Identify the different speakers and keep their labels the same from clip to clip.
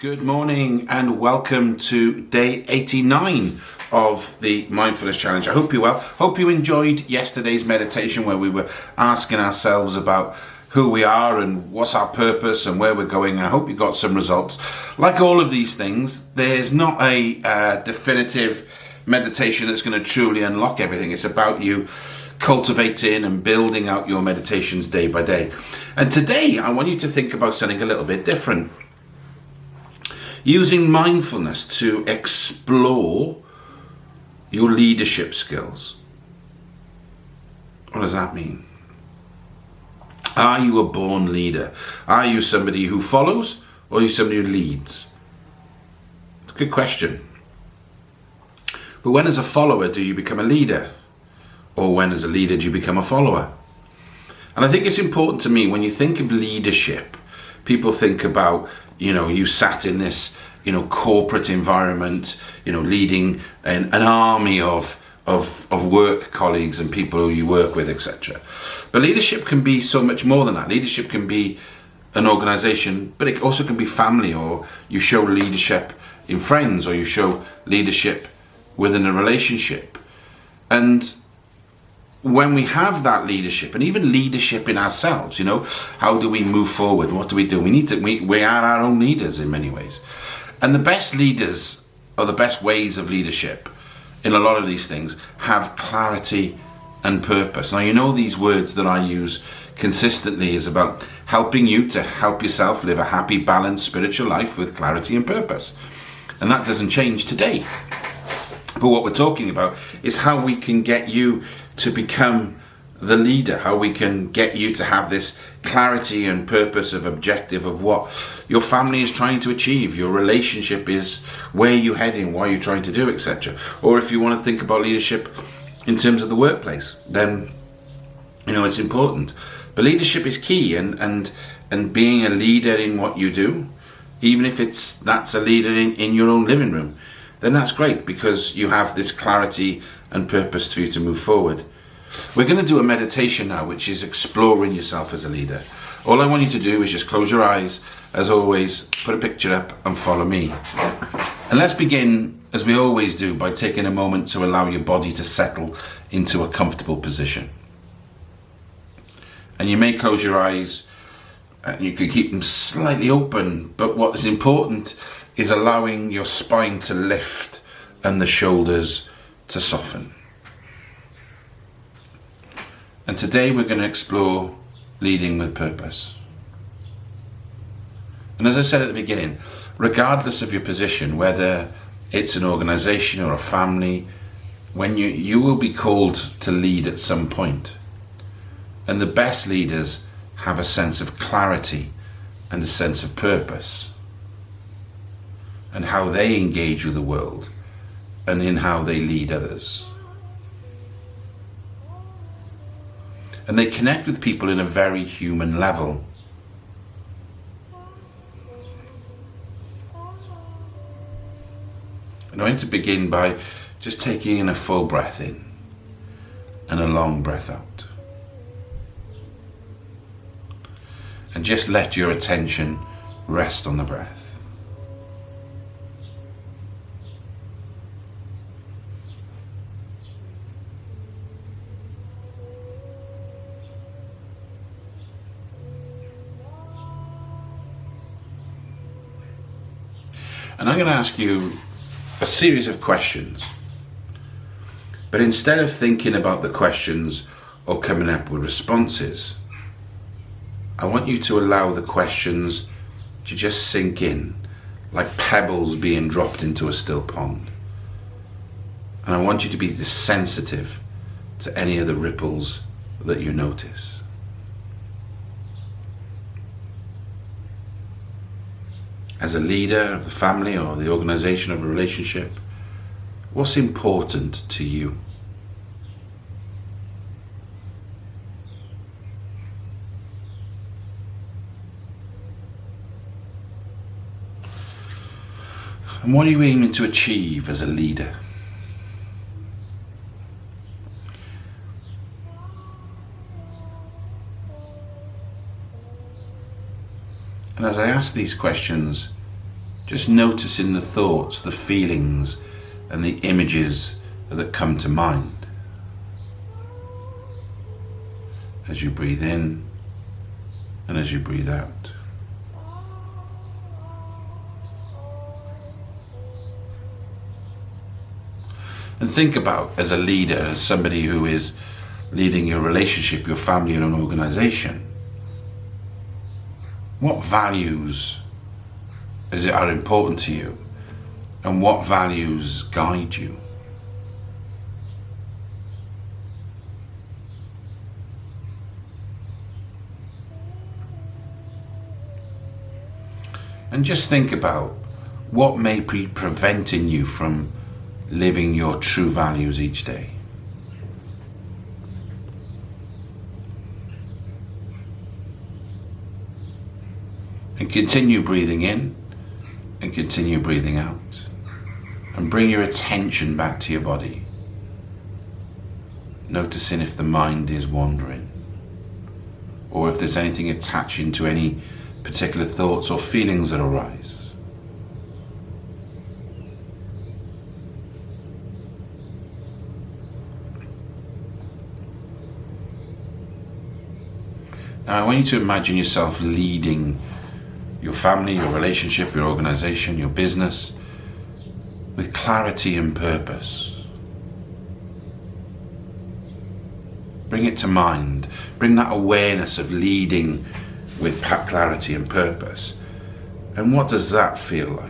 Speaker 1: Good morning and welcome to day 89 of the Mindfulness Challenge. I hope you well. Hope you enjoyed yesterday's meditation where we were asking ourselves about who we are and what's our purpose and where we're going. I hope you got some results. Like all of these things, there's not a uh, definitive meditation that's going to truly unlock everything. It's about you cultivating and building out your meditations day by day. And today, I want you to think about something a little bit different. Using mindfulness to explore your leadership skills. What does that mean? Are you a born leader? Are you somebody who follows or are you somebody who leads? It's a good question. But when as a follower do you become a leader? Or when as a leader do you become a follower? And I think it's important to me when you think of leadership, people think about, you know, you sat in this, you know, corporate environment, you know, leading an, an army of, of, of work colleagues and people who you work with, etc. But leadership can be so much more than that. Leadership can be an organization, but it also can be family, or you show leadership in friends, or you show leadership within a relationship. And when we have that leadership and even leadership in ourselves, you know, how do we move forward? What do we do? We need to, we, we are our own leaders in many ways. And the best leaders or the best ways of leadership in a lot of these things have clarity and purpose. Now, you know, these words that I use consistently is about helping you to help yourself live a happy, balanced spiritual life with clarity and purpose. And that doesn't change today. But what we're talking about is how we can get you to become the leader, how we can get you to have this clarity and purpose of objective of what your family is trying to achieve, your relationship is where you're heading, what you're trying to do, etc. Or if you want to think about leadership in terms of the workplace, then you know it's important. But leadership is key and and and being a leader in what you do, even if it's that's a leader in, in your own living room, then that's great because you have this clarity and purpose for you to move forward. We're going to do a meditation now, which is exploring yourself as a leader. All I want you to do is just close your eyes, as always, put a picture up and follow me. And let's begin, as we always do, by taking a moment to allow your body to settle into a comfortable position. And you may close your eyes, and you can keep them slightly open, but what is important is allowing your spine to lift and the shoulders to soften. And today we're going to explore leading with purpose. And as I said at the beginning, regardless of your position, whether it's an organization or a family, when you, you will be called to lead at some point. And the best leaders have a sense of clarity and a sense of purpose and how they engage with the world and in how they lead others. And they connect with people in a very human level. And I'm going to begin by just taking in a full breath in and a long breath out. And just let your attention rest on the breath. And I'm going to ask you a series of questions. But instead of thinking about the questions or coming up with responses, I want you to allow the questions to just sink in like pebbles being dropped into a still pond. And I want you to be sensitive to any of the ripples that you notice. As a leader of the family or the organization of a relationship, what's important to you? And what are you aiming to achieve as a leader? And as I ask these questions, Just noticing the thoughts, the feelings, and the images that come to mind. As you breathe in and as you breathe out. And think about as a leader, as somebody who is leading your relationship, your family, and an organization, what values is it are important to you and what values guide you? And just think about what may be preventing you from living your true values each day. And continue breathing in and continue breathing out. And bring your attention back to your body. Noticing if the mind is wandering or if there's anything attaching to any particular thoughts or feelings that arise. Now I want you to imagine yourself leading your family, your relationship, your organization, your business with clarity and purpose. Bring it to mind. Bring that awareness of leading with clarity and purpose. And what does that feel like?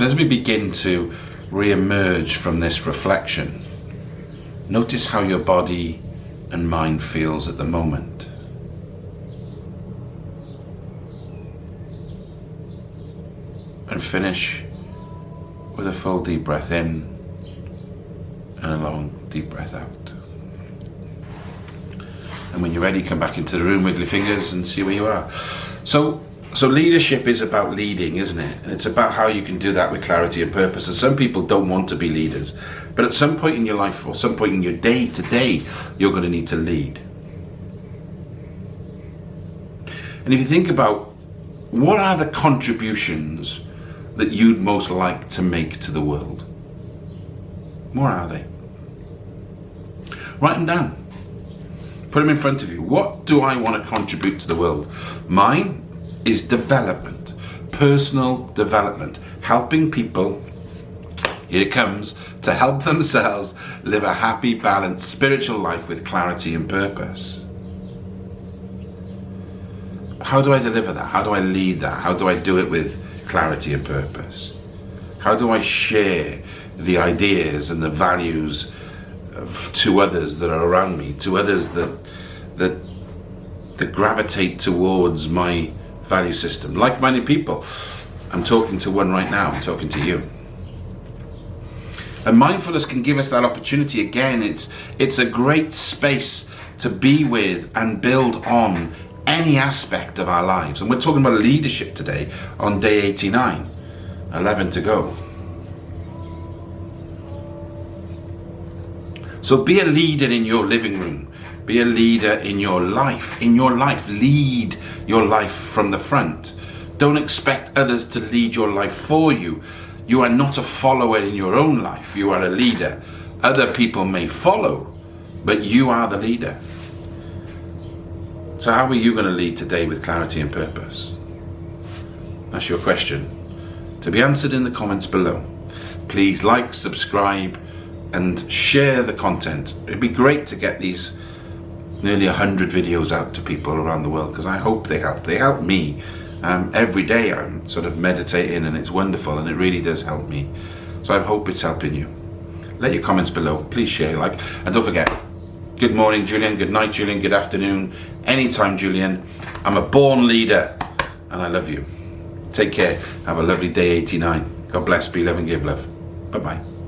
Speaker 1: And as we begin to re-emerge from this reflection, notice how your body and mind feels at the moment. And finish with a full deep breath in and a long deep breath out. And when you're ready, come back into the room, wiggle your fingers and see where you are. So so leadership is about leading, isn't it? And it's about how you can do that with clarity and purpose. And some people don't want to be leaders. But at some point in your life or some point in your day to day, you're going to need to lead. And if you think about what are the contributions that you'd most like to make to the world? What are they? Write them down. Put them in front of you. What do I want to contribute to the world? Mine is development, personal development, helping people, here comes, to help themselves live a happy, balanced, spiritual life with clarity and purpose. How do I deliver that? How do I lead that? How do I do it with clarity and purpose? How do I share the ideas and the values of, to others that are around me, to others that that that gravitate towards my value system. Like-minded people. I'm talking to one right now. I'm talking to you. And mindfulness can give us that opportunity again. It's it's a great space to be with and build on any aspect of our lives. And we're talking about leadership today on day 89. 11 to go. So be a leader in your living room. Be a leader in your life. In your life, lead your life from the front. Don't expect others to lead your life for you. You are not a follower in your own life. You are a leader. Other people may follow, but you are the leader. So how are you going to lead today with clarity and purpose? That's your question. To be answered in the comments below. Please like, subscribe, and share the content. It'd be great to get these nearly 100 videos out to people around the world because I hope they help. They help me. Um, every day I'm sort of meditating and it's wonderful and it really does help me. So I hope it's helping you. Let your comments below. Please share, like, and don't forget, good morning, Julian. Good night, Julian. Good afternoon. Anytime, Julian. I'm a born leader and I love you. Take care. Have a lovely day 89. God bless. Be love and give love. Bye-bye.